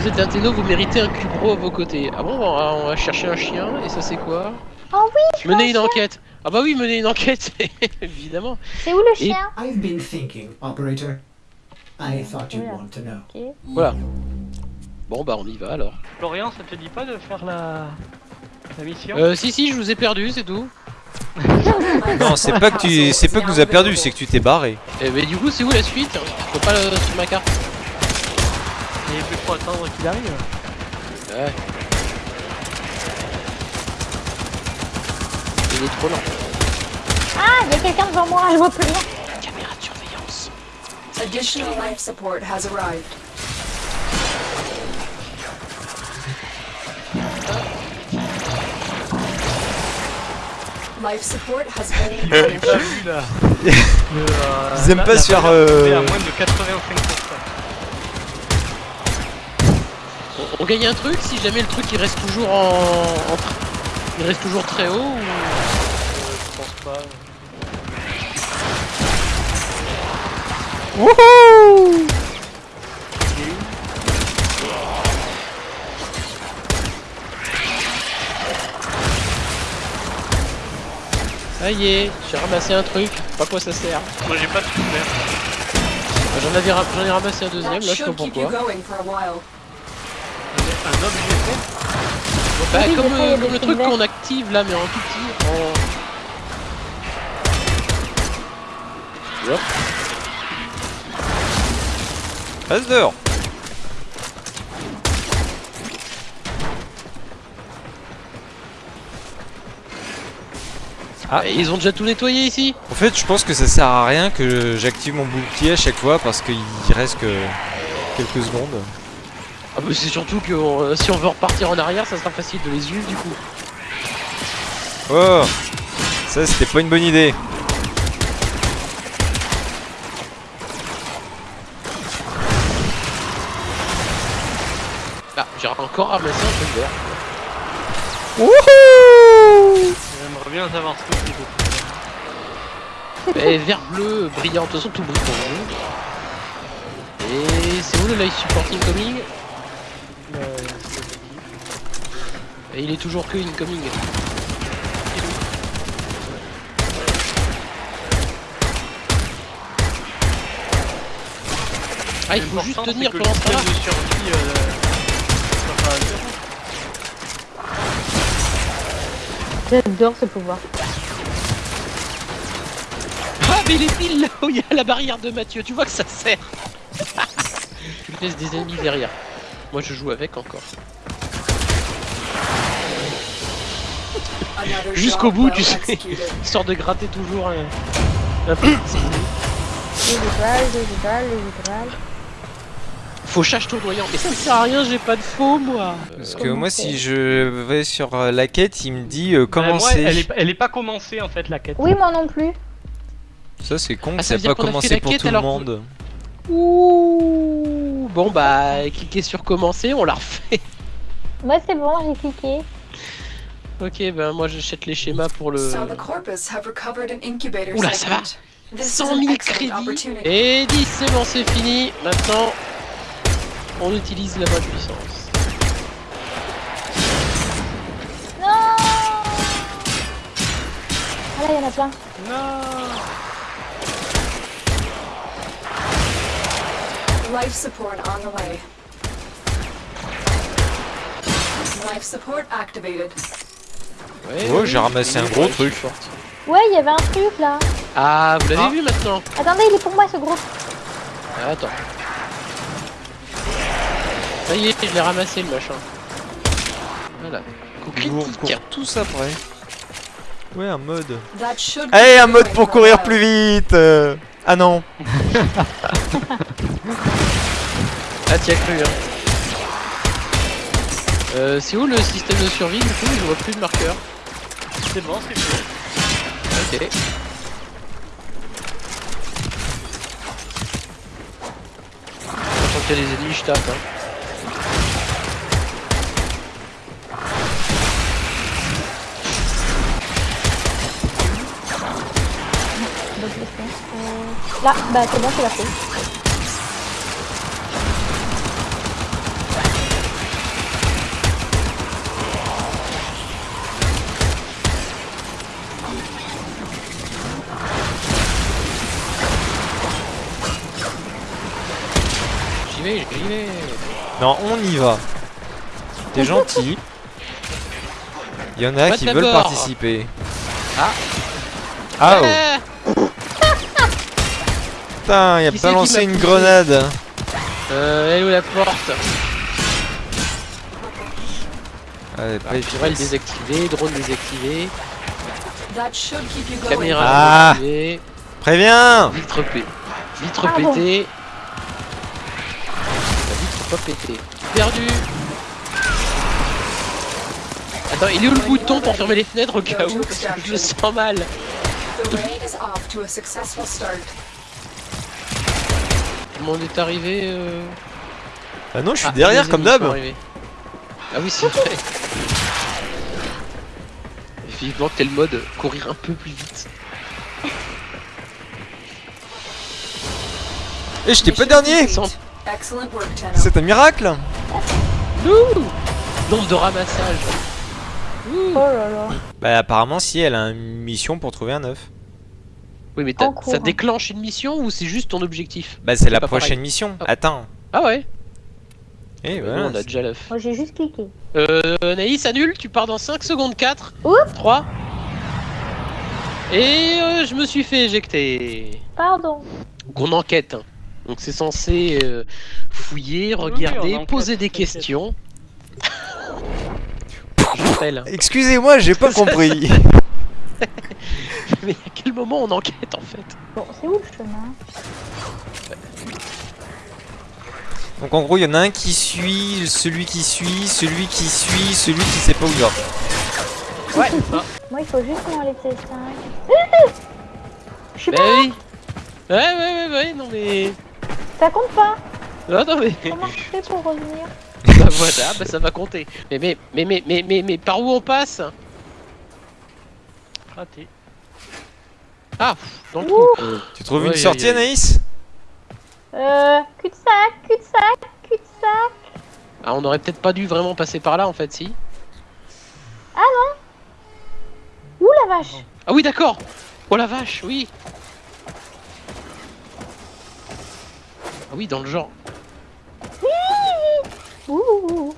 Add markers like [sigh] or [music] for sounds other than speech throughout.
Vous êtes un téno, vous méritez un cubro à vos côtés. Ah bon, on va, on va chercher un chien, et ça c'est quoi? Oh oui, je un une chien. enquête Ah bah oui, mener une enquête, [laughs] évidemment. C'est où le Et- chien? I've been thinking, operator. I thought you'd want to know. Ok. Voilà. Bon bah on y va alors. Florian, ça te dit pas de faire la, la mission? Euh, si si, je vous ai perdu, c'est tout. [laughs] Non, c'est pas que tu, c'est pas que nous a perdu, c'est que tu t'es barré. Et mais du coup, c'est où la suite? Je peux pas le sur ma carte. Il plus trop attendre qu'il arrive. Ouais. Il est trop lent. Ah, il y a quelqu'un devant moi, je vois plus rien. Caméra de surveillance. Additional life support has arrived. Life support has been [laughs] J'ai replenished. pas vu là. Le, euh, Ils aiment la- pas la se faire, première, euh, c'était à moins de 85%. On, gagne un truc si jamais le truc il reste toujours en, en il reste toujours très haut ou? Euh, je pense pas. Wouhou Ça y est, j'ai ramassé un truc. Pas quoi ça sert. Moi j'ai pas de couvert. J'en ra- j'en ai ramassé un deuxième, là je sais pas pourquoi. Un objet Bah, Oui, comme, euh, comme le truc qu'on active là mais en tout petit. En... Hop. Passe dehors Ah. Et ils ont déjà tout nettoyé ici En fait, je pense que ça sert à rien que j'active mon bouclier à chaque fois parce qu'il reste que quelques secondes. Ah bah c'est surtout que euh, si on veut repartir en arrière ça sera facile de les suivre du coup. Oh Ça, c'était pas une bonne idée. Ah j'ai encore ramassé un truc vert. Wouhou J'aimerais bien savoir ce que c'est. d'autre. Et vert bleu brillant, de toute façon tout brille pour vous. Et c'est où le live support incoming Et il est toujours que incoming. Ah il faut juste tenir pendant ce temps-là. système de survie euh. J'adore ce pouvoir. Ah mais il est pile là où il y a la barrière de Mathieu, tu vois que ça sert Tu laisses des ennemis derrière. Moi je joue avec encore. Jusqu'au bout, tu sais. [laughs] Histoire de gratter toujours un, un [coughs] peu. Fauchage tournoyant. Mais ça ne sert à rien, j'ai pas de faux moi. Parce Euh, que moi, si je vais sur euh, la quête, il me dit euh, Bah, moi, commencer. elle, est, elle est pas commencée en fait la quête. Oui, moi non plus. Ça, c'est con, Ah, ça pas a fait commencé la pour quête tout le monde. Ouh. Bon bah cliquez sur commencer, on la refait. Moi c'est bon, j'ai cliqué. Ok ben moi j'achète les schémas pour le So the corpus have recovered an incubator Oula, ça va. segment. This is 100 an 000 excellent crédits. Et 10 c'est bon c'est fini. Maintenant on utilise la bonne puissance. Non Ah là, il y en a plein. Life support on the way. Life support activated. Ouais, Oh, oui, j'ai ramassé un gros truc. Ouais, il y avait un truc là. Ah vous l'avez Ah. vu maintenant Attendez, il est pour moi ce gros. Ah, Attends. Ça y est, je l'ai ramassé le machin. Voilà. Recourent tous après. Ouais, un mode. Allez, keep un mode pour courir plus vite euh. Ah non [laughs] Ah tiens cru hein. Euh, c'est où le système de survie du coup? Je vois plus de marqueur. C'est bon, c'est fait. Ok. Quand il y a des ennemis, je tape. Hein. Là, bah c'est bon, c'est la fait. Vais, j'y vais. Non, on y va. T'es gentil. Il y en a Pas qui veulent participer. Ah. Ah oh [laughs] Putain, il a pas lancé une grenade. Euh, elle est où la porte? Allez, pas Purelle efficace. désactivé, drone désactivé, caméra Ah. désactivée, Préviens vitre P. Vitre Ah pété. Pas pété. Perdu Attends, il est où le bouton pour fermer les fenêtres au cas où [laughs] Je le sens mal. The raid is off to a successful start. Tout le monde est arrivé euh... Bah non, je suis ah, derrière comme d'hab. Ah oui, c'est vrai. [laughs] Vivement que t'aies le mode courir un peu plus vite. Et j'étais pas dernier C'est un miracle Ouh Nombre de ramassage. Ouh. Oh là là. Bah apparemment si elle a une mission pour trouver un œuf. Oui, mais ça déclenche une mission ou c'est juste ton objectif? Bah c'est la prochaine pareil. mission. Ah. Attends. Ah ouais Et Nous, voilà. On a déjà l'œuf. Moi j'ai juste cliqué. Euh, Naïs, annule, tu pars dans 5 secondes 4. Oups. 3. Et euh, je me suis fait éjecter. Pardon. Donc on enquête. hein. Donc c'est censé euh, fouiller, Oui, regarder, poser des questions. Excusez-moi, j'ai pas [laughs] compris. [laughs] Mais à quel moment on enquête en fait? Bon, c'est où le chemin? Donc en gros, il y en a un qui suit, celui qui suit, celui qui suit, celui qui sait pas où il va. Ouais. [laughs] Moi il faut juste m'enlever 5. Je suis Bah pas. Ouais, ouais, ouais, ouais, non mais. Ça compte pas. Non, non mais. Comment je fais pour revenir [laughs] bah voilà, bah ça va compter. Mais, mais, mais, mais, mais, mais, mais par où on passe? Raté. Ah, dans le trou. Tu trouves Ouais, une sortie, Anaïs? Euh. Cul-de-sac, cul-de-sac, cul-de-sac. Ah, on aurait peut-être pas dû vraiment passer par là en fait, si. Ouh la vache. Ah oui, d'accord. Oh la vache, oui. Ah oui, dans le genre. Ouh.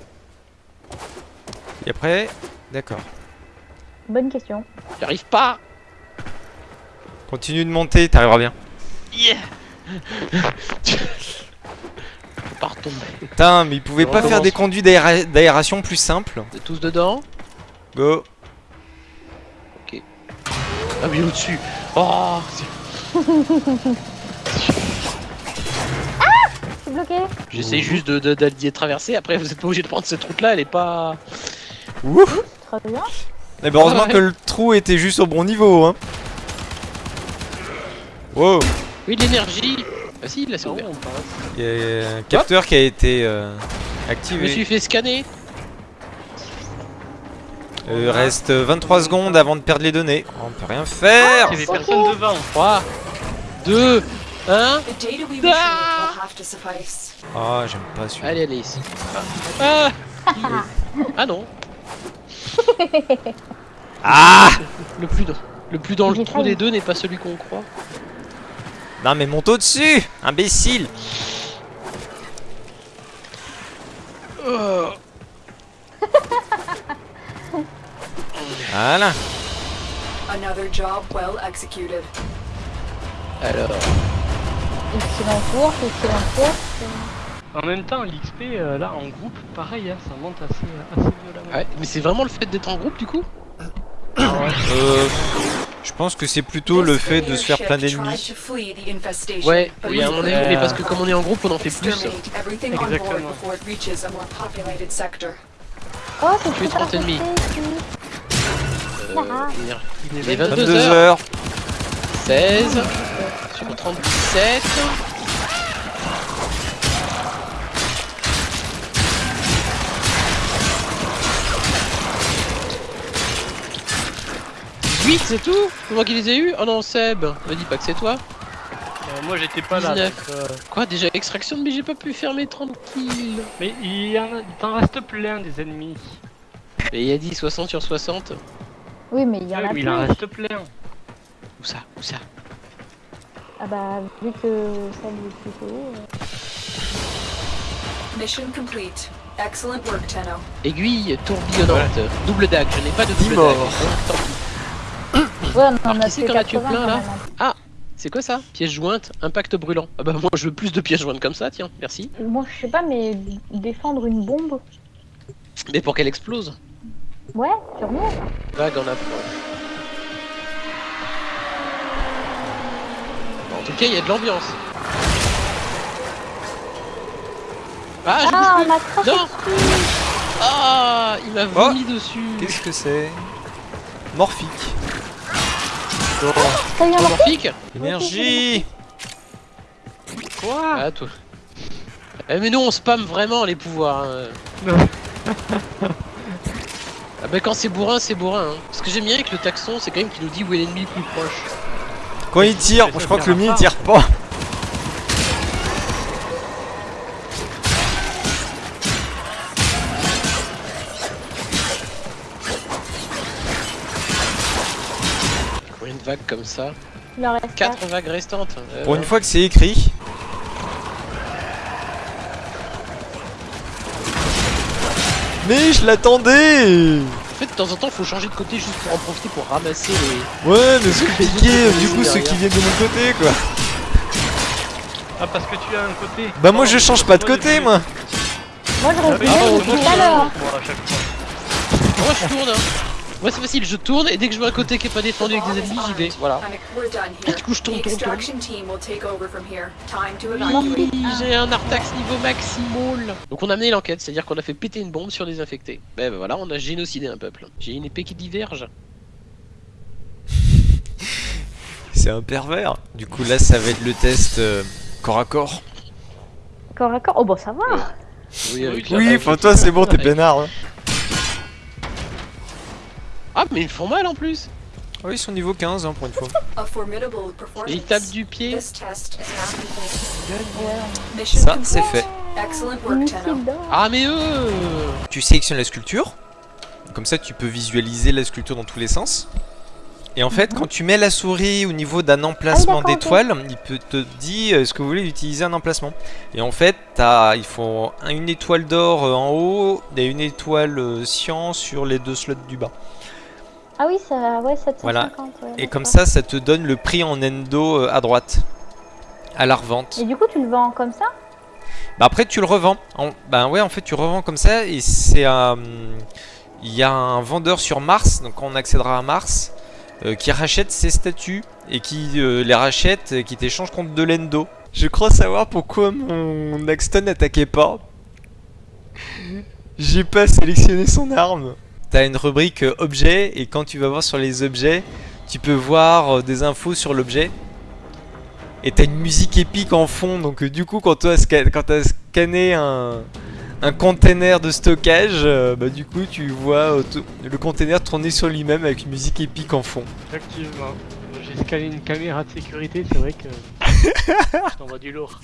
Et après, d'accord. Bonne question. J'arrive pas. Continue de monter, t'arriveras bien. Yeah. [laughs] Faut pas retomber. Putain, mais ils pouvaient pas faire des conduits d'aéra- d'aération plus simples On est tous dedans? Go Ah oui, au-dessus. Oh, [laughs] suis bloqué. J'essaie juste de, traverser. Après, vous êtes pas obligé de prendre cette route-là. Elle est pas. Ouf Très bien. Mais bah, heureusement Ah ouais. que le trou était juste au bon niveau, hein. Wow Oui, l'énergie. Ah si, là ouvert. on passe Il y a un capteur qui a été euh, Je me activé. suis fait scanner. Il reste 23 secondes avant de perdre les données. On peut rien faire Il y avait personne devant. 3, 2, 1. The data we retrieve Ah! will have to suffice. Ah, j'aime pas celui-là. Allez, allez ici. Ah, ah [laughs] non. [laughs] Ah Le plus dans, le, plus dans le J'ai trou des deux n'est pas celui qu'on croit. Non mais monte au-dessus Imbécile [laughs] Voilà Another excellent course. En même temps, l'XP euh, là en groupe, pareil, hein, ça monte assez, assez violemment. ouais, mais c'est vraiment le fait d'être en groupe du coup Euh, Je pense que c'est plutôt le fait de se faire plein d'ennemis. Ouais, oui, à mon avis, mais parce que comme on est en groupe, on en fait plus. exterminate everything on board Exactement. before it reaches a more populated sector. Oh, c'est Tuer super 30 ennemis. Euh, Ah. il est Il est 22 22 heures. heures 16 sur 37. Huit, c'est tout C'est moi qui les ai eu Oh non, Seb Me dis pas que c'est toi Euh, moi j'étais pas là. 19. donc, euh, Quoi, déjà extraction mais j'ai pas pu fermer tranquille Mais il y en a, il t'en reste plein des ennemis. Et il a dit 60 sur 60 Oui, mais il y en Ouais, a mais plus. il en reste plein. Où ça Où ça? Ah bah, vu que ça est plutôt haut. euh, Mission complete. Excellent work, Tenno. Aiguille tourbillonnante. Double dague, je n'ai pas de double dague. donc. Ouais, on Alors, a qui c'est fait qu'on a tué 80 plein, là même. C'est quoi ça Pièce jointe, impact brûlant. Ah bah moi je veux plus de pièces jointes comme ça, tiens, merci. Moi, je sais pas, mais défendre une bombe. Mais pour qu'elle explose Ouais, sûrement. Vague en approche. En tout cas, il y a de l'ambiance. Ah, je Ah, on m'a craché Non. dessus. plus. Ah, il m'a vomi dessus. Qu'est-ce que c'est? Morphique. Ça vient voir Morphique Énergie Quoi? Ah, toi. Eh, mais nous on spam vraiment les pouvoirs. hein. Non. [laughs] Ah bah quand c'est bourrin, c'est bourrin. Hein. Ce que j'aime bien avec le taxon, c'est quand même qu'il nous dit où est l'ennemi le plus proche. Quand il tire, je crois que le mien il tire pas. Combien de vagues comme ça Il en reste 4 vagues restantes. Euh, Pour une fois que c'est écrit. Mais je l'attendais En fait, de temps en temps, faut changer de côté juste pour en profiter pour ramasser les. Ouais, mais c'est [laughs] Les compliqué, autres, du coup, ceux qui viennent de mon côté, quoi. Ah, parce que tu as un côté. Bah, moi, je change pas de côté, moi. Moi, je reste Ah, tout à l'heure. Moi, je tourne. Hein. Moi, c'est facile, je tourne et dès que je vois un côté qui est pas défendu avec des ennemis, j'y vais. Voilà. Et du coup, je tourne, The tourne, tourne. extraction team will take over from here. Time to Oui, evacuate. j'ai un Artax niveau maximal. Donc on a mené l'enquête, c'est-à-dire qu'on a fait péter une bombe sur des infectés. Ben ben voilà, on a génocidé un peuple. J'ai une épée qui diverge. [laughs] C'est un pervers. Du coup, là, ça va être le test euh, corps à corps. Corps à corps. Oh, bah ça va. Oui, avec Oui, toi, c'est bon, t'es peinard. hein. Ah, mais ils font mal en plus. Ah oui, ils sont niveau 15 hein, pour une fois. Et ils tapent du pied. Ça, c'est fait. Ah, mais eux Tu sélectionnes la sculpture. Comme ça, tu peux visualiser la sculpture dans tous les sens. Et en fait, quand tu mets la souris au niveau d'un emplacement ok. d'étoile, il peut te dire est-ce que vous voulez utiliser un emplacement. Et en fait, as, il faut un- une étoile d'or euh, en haut et une étoile euh, cyan sur les deux slots du bas. Ah oui, ça, ouais, 750. Voilà. ouais, Et comme ça, ça te donne le prix en endo euh, à droite, à la revente. Et du coup, tu le vends comme ça? Bah après tu le revends. En, bah ouais en fait tu revends comme ça et c'est un... Il y a un vendeur sur Mars, donc on accédera à Mars, euh, qui rachète ces statues et qui euh, les rachète et qui t'échange contre de l'endo. Je crois savoir pourquoi mon Axton n'attaquait pas. J'ai pas sélectionné son arme. T'as une rubrique euh, objet et quand tu vas voir sur les objets, tu peux voir euh, des infos sur l'objet. Et t'as une musique épique en fond, donc euh, du coup quand quand t'as scanné un, un container de stockage, bah du coup tu vois le container tourner sur lui-même avec une musique épique en fond. Effectivement. J'ai scanné une caméra de sécurité, c'est vrai que. [laughs] Je du lourd.